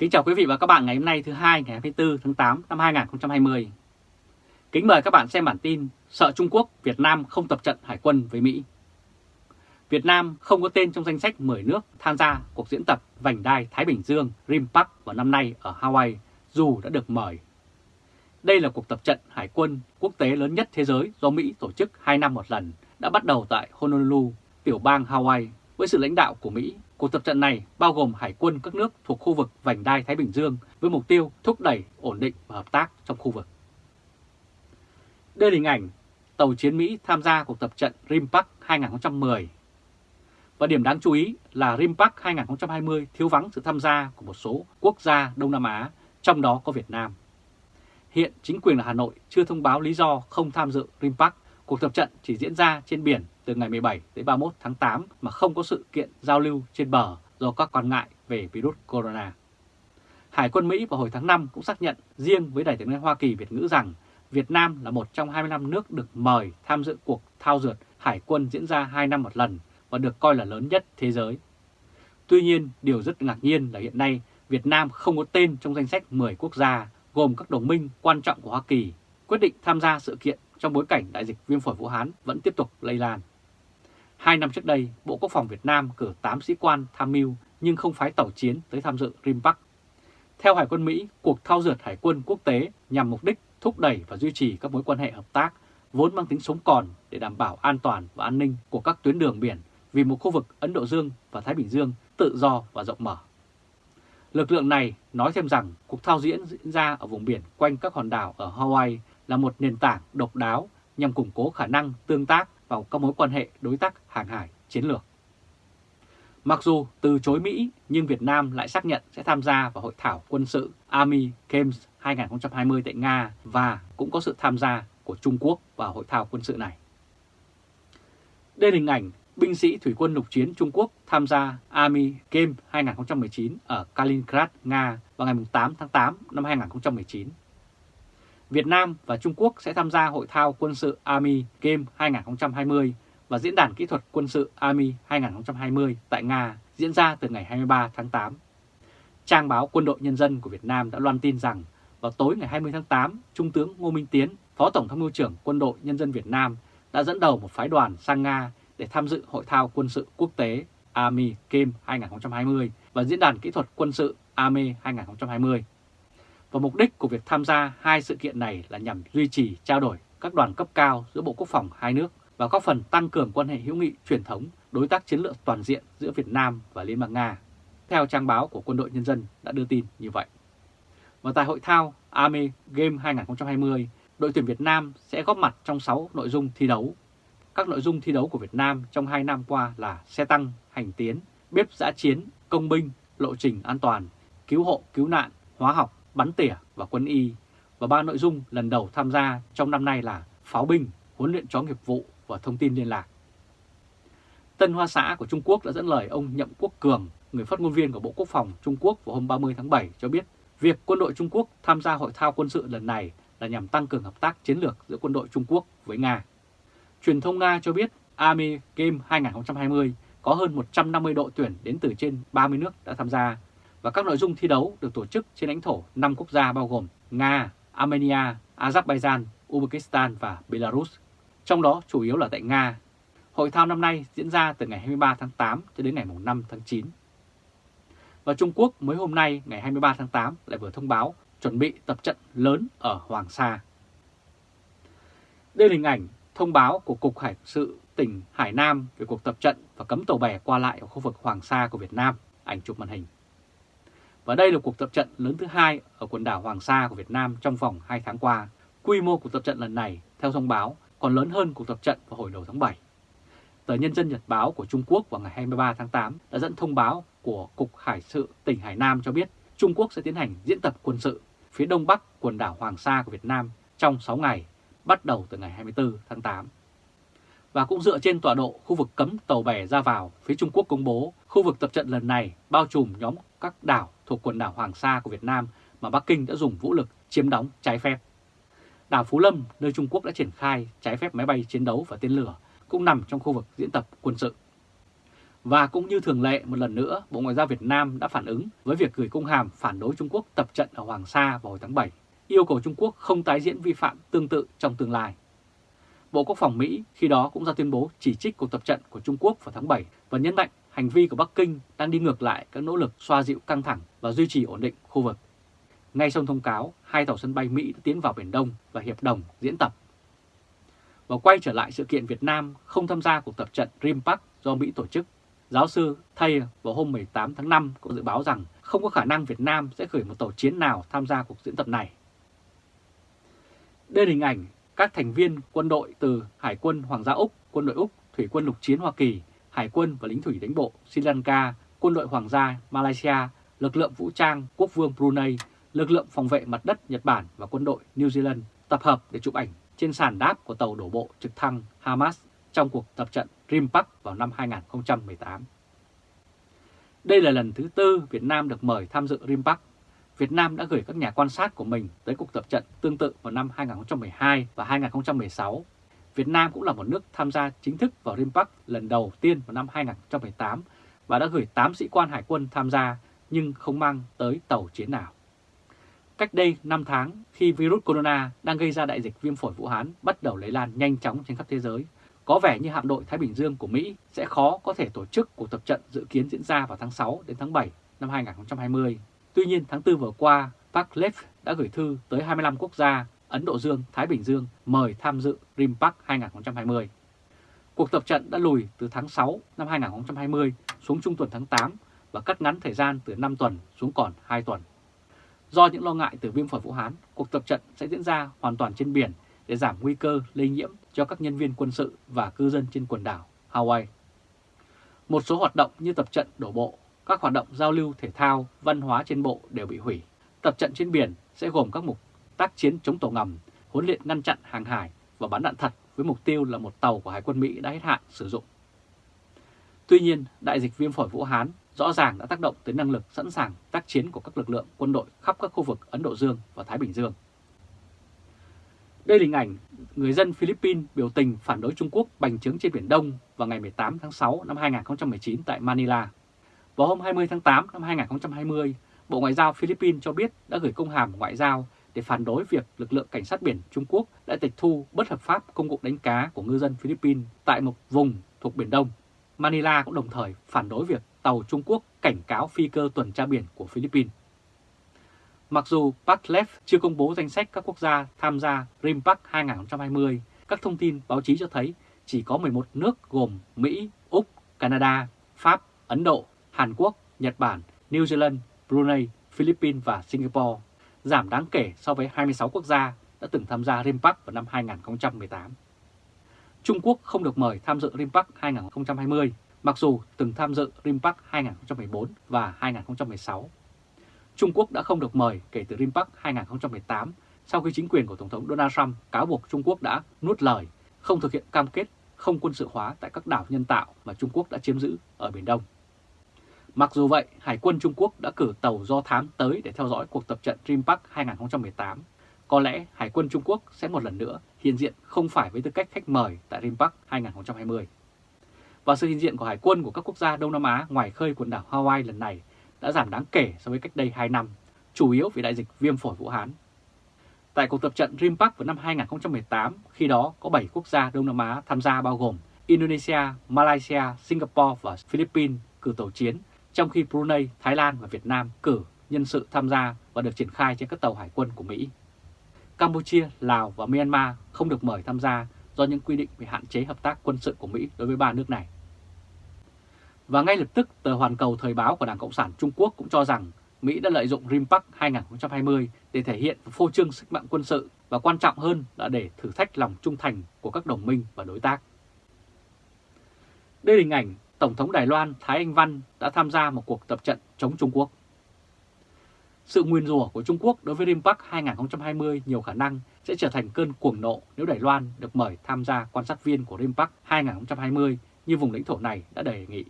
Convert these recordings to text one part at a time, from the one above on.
Kính chào quý vị và các bạn ngày hôm nay thứ hai ngày 24 tháng 8 năm 2020. Kính mời các bạn xem bản tin Sợ Trung Quốc, Việt Nam không tập trận hải quân với Mỹ. Việt Nam không có tên trong danh sách 10 nước tham gia cuộc diễn tập vành đai Thái Bình Dương RIMPAC vào năm nay ở Hawaii dù đã được mời. Đây là cuộc tập trận hải quân quốc tế lớn nhất thế giới do Mỹ tổ chức 2 năm một lần đã bắt đầu tại Honolulu, tiểu bang Hawaii với sự lãnh đạo của Mỹ Cuộc tập trận này bao gồm hải quân các nước thuộc khu vực vành đai Thái Bình Dương với mục tiêu thúc đẩy ổn định và hợp tác trong khu vực. Đây là hình ảnh tàu chiến Mỹ tham gia cuộc tập trận RIMPAC 2010. Và điểm đáng chú ý là RIMPAC 2020 thiếu vắng sự tham gia của một số quốc gia Đông Nam Á, trong đó có Việt Nam. Hiện chính quyền ở Hà Nội chưa thông báo lý do không tham dự RIMPAC, cuộc tập trận chỉ diễn ra trên biển từ ngày 17 đến 31 tháng 8 mà không có sự kiện giao lưu trên bờ do các quan ngại về virus corona. Hải quân Mỹ vào hồi tháng 5 cũng xác nhận riêng với Đại tướng Hoa Kỳ Việt ngữ rằng Việt Nam là một trong 25 nước được mời tham dự cuộc thao dượt hải quân diễn ra 2 năm một lần và được coi là lớn nhất thế giới. Tuy nhiên, điều rất ngạc nhiên là hiện nay Việt Nam không có tên trong danh sách 10 quốc gia gồm các đồng minh quan trọng của Hoa Kỳ quyết định tham gia sự kiện trong bối cảnh đại dịch viêm phổi Vũ Hán vẫn tiếp tục lây lan. Hai năm trước đây, Bộ Quốc phòng Việt Nam cử 8 sĩ quan tham mưu nhưng không phái tàu chiến tới tham dự RIMPAC. Theo Hải quân Mỹ, cuộc thao dượt hải quân quốc tế nhằm mục đích thúc đẩy và duy trì các mối quan hệ hợp tác vốn mang tính sống còn để đảm bảo an toàn và an ninh của các tuyến đường biển vì một khu vực Ấn Độ Dương và Thái Bình Dương tự do và rộng mở. Lực lượng này nói thêm rằng cuộc thao diễn diễn ra ở vùng biển quanh các hòn đảo ở Hawaii là một nền tảng độc đáo nhằm củng cố khả năng tương tác vào các mối quan hệ đối tác hàng hải chiến lược. Mặc dù từ chối Mỹ, nhưng Việt Nam lại xác nhận sẽ tham gia vào hội thảo quân sự Army Games 2020 tại Nga và cũng có sự tham gia của Trung Quốc vào hội thảo quân sự này. Đây là hình ảnh binh sĩ thủy quân lục chiến Trung Quốc tham gia Army Games 2019 ở Kaliningrad, Nga vào ngày 8 tháng 8 năm 2019. Việt Nam và Trung Quốc sẽ tham gia hội thao quân sự Army Game 2020 và diễn đàn kỹ thuật quân sự Army 2020 tại Nga diễn ra từ ngày 23 tháng 8. Trang báo Quân đội Nhân dân của Việt Nam đã loan tin rằng vào tối ngày 20 tháng 8, Trung tướng Ngô Minh Tiến, Phó Tổng tham mưu trưởng Quân đội Nhân dân Việt Nam đã dẫn đầu một phái đoàn sang Nga để tham dự hội thao quân sự quốc tế Army Game 2020 và diễn đàn kỹ thuật quân sự Army 2020 và mục đích của việc tham gia hai sự kiện này là nhằm duy trì trao đổi các đoàn cấp cao giữa Bộ Quốc phòng hai nước và góp phần tăng cường quan hệ hữu nghị truyền thống, đối tác chiến lược toàn diện giữa Việt Nam và Liên bang Nga. Theo trang báo của Quân đội Nhân dân đã đưa tin như vậy. Và tại hội thao ame Game 2020, đội tuyển Việt Nam sẽ góp mặt trong 6 nội dung thi đấu. Các nội dung thi đấu của Việt Nam trong 2 năm qua là xe tăng, hành tiến, bếp giã chiến, công binh, lộ trình an toàn, cứu hộ, cứu nạn, hóa học, bắn tỉa và quân y và ba nội dung lần đầu tham gia trong năm nay là pháo binh, huấn luyện chó nghiệp vụ và thông tin liên lạc. Tân Hoa Xã của Trung Quốc đã dẫn lời ông Nhậm Quốc Cường, người phát ngôn viên của Bộ Quốc phòng Trung Quốc vào hôm 30 tháng 7 cho biết việc quân đội Trung Quốc tham gia hội thao quân sự lần này là nhằm tăng cường hợp tác chiến lược giữa quân đội Trung Quốc với Nga. Truyền thông Nga cho biết Army Game 2020 có hơn 150 đội tuyển đến từ trên 30 nước đã tham gia và các nội dung thi đấu được tổ chức trên lãnh thổ 5 quốc gia bao gồm Nga, Armenia, Azerbaijan, Uzbekistan và Belarus, trong đó chủ yếu là tại Nga. Hội thao năm nay diễn ra từ ngày 23 tháng 8 cho đến ngày 5 tháng 9. Và Trung Quốc mới hôm nay ngày 23 tháng 8 lại vừa thông báo chuẩn bị tập trận lớn ở Hoàng Sa. Đây là hình ảnh thông báo của Cục Hải sự tỉnh Hải Nam về cuộc tập trận và cấm tàu bè qua lại ở khu vực Hoàng Sa của Việt Nam, ảnh chụp màn hình. Và đây là cuộc tập trận lớn thứ hai ở quần đảo Hoàng Sa của Việt Nam trong vòng 2 tháng qua. Quy mô cuộc tập trận lần này, theo thông báo, còn lớn hơn cuộc tập trận vào hồi đầu tháng 7. Tờ Nhân dân Nhật Báo của Trung Quốc vào ngày 23 tháng 8 đã dẫn thông báo của Cục Hải sự tỉnh Hải Nam cho biết Trung Quốc sẽ tiến hành diễn tập quân sự phía đông bắc quần đảo Hoàng Sa của Việt Nam trong 6 ngày, bắt đầu từ ngày 24 tháng 8. Và cũng dựa trên tọa độ khu vực cấm tàu bè ra vào, phía Trung Quốc công bố khu vực tập trận lần này bao trùm nhóm các đảo thuộc quần đảo Hoàng Sa của Việt Nam mà Bắc Kinh đã dùng vũ lực chiếm đóng trái phép. Đảo Phú Lâm, nơi Trung Quốc đã triển khai trái phép máy bay chiến đấu và tên lửa, cũng nằm trong khu vực diễn tập quân sự. Và cũng như thường lệ một lần nữa, Bộ Ngoại giao Việt Nam đã phản ứng với việc gửi công hàm phản đối Trung Quốc tập trận ở Hoàng Sa vào hồi tháng 7, yêu cầu Trung Quốc không tái diễn vi phạm tương tự trong tương lai. Bộ Quốc phòng Mỹ khi đó cũng ra tuyên bố chỉ trích cuộc tập trận của Trung Quốc vào tháng 7 và nhấn mạnh hành vi của Bắc Kinh đang đi ngược lại các nỗ lực xoa dịu căng thẳng và duy trì ổn định khu vực. Ngay trong thông cáo, hai tàu sân bay Mỹ đã tiến vào Biển Đông và hiệp đồng diễn tập. Và quay trở lại sự kiện Việt Nam không tham gia cuộc tập trận Rim Park do Mỹ tổ chức, giáo sư Thay vào hôm 18 tháng 5 cũng dự báo rằng không có khả năng Việt Nam sẽ gửi một tàu chiến nào tham gia cuộc diễn tập này. Đây là hình ảnh các thành viên quân đội từ Hải quân Hoàng gia Úc, quân đội Úc, Thủy quân lục chiến Hoa Kỳ, Hải quân và lính thủy đánh bộ Sri Lanka, quân đội Hoàng gia Malaysia, lực lượng vũ trang quốc vương Brunei, lực lượng phòng vệ mặt đất Nhật Bản và quân đội New Zealand tập hợp để chụp ảnh trên sàn đáp của tàu đổ bộ trực thăng Hamas trong cuộc tập trận Rimpak vào năm 2018. Đây là lần thứ tư Việt Nam được mời tham dự Rimpak. Việt Nam đã gửi các nhà quan sát của mình tới cuộc tập trận tương tự vào năm 2012 và 2016. Việt Nam cũng là một nước tham gia chính thức vào Rimpak lần đầu tiên vào năm 2018 và đã gửi 8 sĩ quan hải quân tham gia nhưng không mang tới tàu chiến nào. Cách đây 5 tháng, khi virus corona đang gây ra đại dịch viêm phổi Vũ Hán bắt đầu lây lan nhanh chóng trên khắp thế giới, có vẻ như hạm đội Thái Bình Dương của Mỹ sẽ khó có thể tổ chức cuộc tập trận dự kiến diễn ra vào tháng 6 đến tháng 7 năm 2020. Tuy nhiên, tháng 4 vừa qua, Park Lev đã gửi thư tới 25 quốc gia Ấn Độ Dương, Thái Bình Dương mời tham dự RIMPAC 2020. Cuộc tập trận đã lùi từ tháng 6 năm 2020 xuống trung tuần tháng 8 và cắt ngắn thời gian từ 5 tuần xuống còn 2 tuần. Do những lo ngại từ viêm phổi Vũ Hán, cuộc tập trận sẽ diễn ra hoàn toàn trên biển để giảm nguy cơ lây nhiễm cho các nhân viên quân sự và cư dân trên quần đảo Hawaii. Một số hoạt động như tập trận đổ bộ, các hoạt động giao lưu thể thao, văn hóa trên bộ đều bị hủy. Tập trận trên biển sẽ gồm các mục tác chiến chống tàu ngầm, huấn luyện ngăn chặn hàng hải và bắn đạn thật với mục tiêu là một tàu của Hải quân Mỹ đã hết hạn sử dụng. Tuy nhiên, đại dịch viêm phổi Vũ Hán rõ ràng đã tác động tới năng lực sẵn sàng tác chiến của các lực lượng quân đội khắp các khu vực Ấn Độ Dương và Thái Bình Dương. Đây là hình ảnh người dân Philippines biểu tình phản đối Trung Quốc bành trướng trên Biển Đông vào ngày 18 tháng 6 năm 2019 tại Manila. Vào hôm 20 tháng 8 năm 2020, Bộ Ngoại giao Philippines cho biết đã gửi công hàm ngoại giao để phản đối việc lực lượng cảnh sát biển Trung Quốc đã tịch thu bất hợp pháp công cụ đánh cá của ngư dân Philippines tại một vùng thuộc Biển Đông. Manila cũng đồng thời phản đối việc tàu Trung Quốc cảnh cáo phi cơ tuần tra biển của Philippines. Mặc dù Patlev chưa công bố danh sách các quốc gia tham gia RIMPAC 2020, các thông tin báo chí cho thấy chỉ có 11 nước gồm Mỹ, Úc, Canada, Pháp, Ấn Độ, Hàn Quốc, Nhật Bản, New Zealand, Brunei, Philippines và Singapore, giảm đáng kể so với 26 quốc gia đã từng tham gia RIMPAC vào năm 2018. Trung Quốc không được mời tham dự RIMPAC 2020, mặc dù từng tham dự RIMPAC 2014 và 2016. Trung Quốc đã không được mời kể từ RIMPAC 2018 sau khi chính quyền của Tổng thống Donald Trump cáo buộc Trung Quốc đã nuốt lời, không thực hiện cam kết không quân sự hóa tại các đảo nhân tạo mà Trung Quốc đã chiếm giữ ở Biển Đông. Mặc dù vậy, Hải quân Trung Quốc đã cử tàu do thám tới để theo dõi cuộc tập trận RIMPAC 2018. Có lẽ Hải quân Trung Quốc sẽ một lần nữa hiện diện không phải với tư cách khách mời tại RIMPAC 2020. Và sự hiện diện của Hải quân của các quốc gia Đông Nam Á ngoài khơi quần đảo Hawaii lần này đã giảm đáng kể so với cách đây 2 năm, chủ yếu vì đại dịch viêm phổi Vũ Hán. Tại cuộc tập trận Rimpak vào năm 2018, khi đó có 7 quốc gia Đông Nam Á tham gia bao gồm Indonesia, Malaysia, Singapore và Philippines cử tàu chiến, trong khi Brunei, Thái Lan và Việt Nam cử nhân sự tham gia và được triển khai trên các tàu hải quân của Mỹ. Campuchia, Lào và Myanmar không được mời tham gia do những quy định về hạn chế hợp tác quân sự của Mỹ đối với ba nước này. Và ngay lập tức, tờ Hoàn Cầu Thời báo của Đảng Cộng sản Trung Quốc cũng cho rằng Mỹ đã lợi dụng RIMPAC 2020 để thể hiện phô trương sức mạnh quân sự và quan trọng hơn là để thử thách lòng trung thành của các đồng minh và đối tác. Đây là hình ảnh Tổng thống Đài Loan Thái Anh Văn đã tham gia một cuộc tập trận chống Trung Quốc. Sự nguyên rủa của Trung Quốc đối với RIMPAC 2020 nhiều khả năng sẽ trở thành cơn cuồng nộ nếu Đài Loan được mời tham gia quan sát viên của RIMPAC 2020 như vùng lãnh thổ này đã đề nghị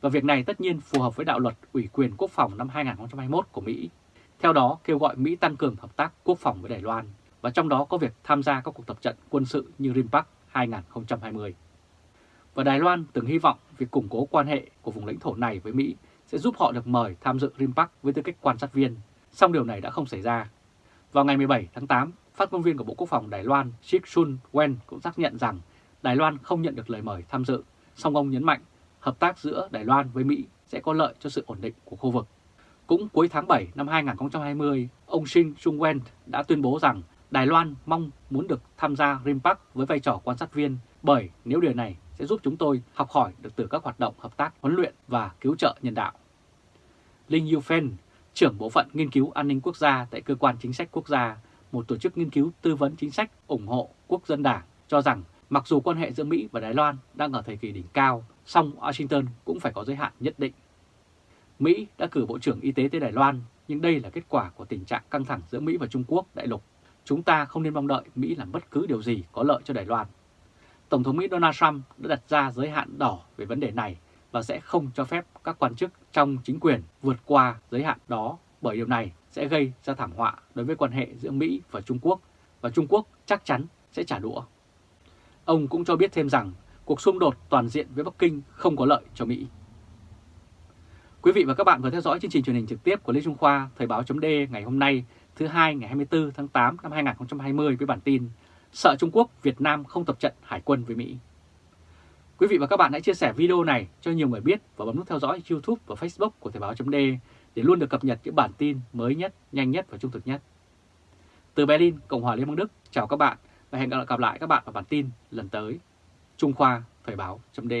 và việc này tất nhiên phù hợp với đạo luật ủy quyền quốc phòng năm 2021 của Mỹ. Theo đó, kêu gọi Mỹ tăng cường hợp tác quốc phòng với Đài Loan và trong đó có việc tham gia các cuộc tập trận quân sự như RIMPAC 2020 và Đài Loan từng hy vọng việc củng cố quan hệ của vùng lãnh thổ này với Mỹ sẽ giúp họ được mời tham dự RIMPAC với tư cách quan sát viên, song điều này đã không xảy ra. Vào ngày 17 tháng 8, phát ngôn viên của Bộ Quốc phòng Đài Loan Shik Sun Wen cũng xác nhận rằng Đài Loan không nhận được lời mời tham dự, song ông nhấn mạnh hợp tác giữa Đài Loan với Mỹ sẽ có lợi cho sự ổn định của khu vực. Cũng cuối tháng 7 năm 2020, ông Shin Chung Wen đã tuyên bố rằng Đài Loan mong muốn được tham gia RIMPAC với vai trò quan sát viên bởi nếu điều này sẽ giúp chúng tôi học hỏi được từ các hoạt động hợp tác huấn luyện và cứu trợ nhân đạo. Linh Yufen, trưởng bộ phận nghiên cứu an ninh quốc gia tại Cơ quan Chính sách Quốc gia, một tổ chức nghiên cứu tư vấn chính sách ủng hộ quốc dân đảng, cho rằng mặc dù quan hệ giữa Mỹ và Đài Loan đang ở thời kỳ đỉnh cao, song Washington cũng phải có giới hạn nhất định. Mỹ đã cử Bộ trưởng Y tế tới Đài Loan, nhưng đây là kết quả của tình trạng căng thẳng giữa Mỹ và Trung Quốc đại lục. Chúng ta không nên mong đợi Mỹ làm bất cứ điều gì có lợi cho Đài Loan. Tổng thống Mỹ Donald Trump đã đặt ra giới hạn đỏ về vấn đề này và sẽ không cho phép các quan chức trong chính quyền vượt qua giới hạn đó bởi điều này sẽ gây ra thảm họa đối với quan hệ giữa Mỹ và Trung Quốc và Trung Quốc chắc chắn sẽ trả đũa. Ông cũng cho biết thêm rằng cuộc xung đột toàn diện với Bắc Kinh không có lợi cho Mỹ. Quý vị và các bạn vừa theo dõi chương trình truyền hình trực tiếp của Lê Trung Khoa, Thời báo chấm ngày hôm nay, thứ hai ngày 24 tháng 8 năm 2020 với bản tin Sợ Trung Quốc, Việt Nam không tập trận hải quân với Mỹ. Quý vị và các bạn hãy chia sẻ video này cho nhiều người biết và bấm nút theo dõi YouTube và Facebook của Thời báo .d để luôn được cập nhật những bản tin mới nhất, nhanh nhất và trung thực nhất. Từ Berlin, Cộng hòa Liên bang Đức, chào các bạn và hẹn gặp lại các bạn vào bản tin lần tới. Trung Khoa Thời báo .d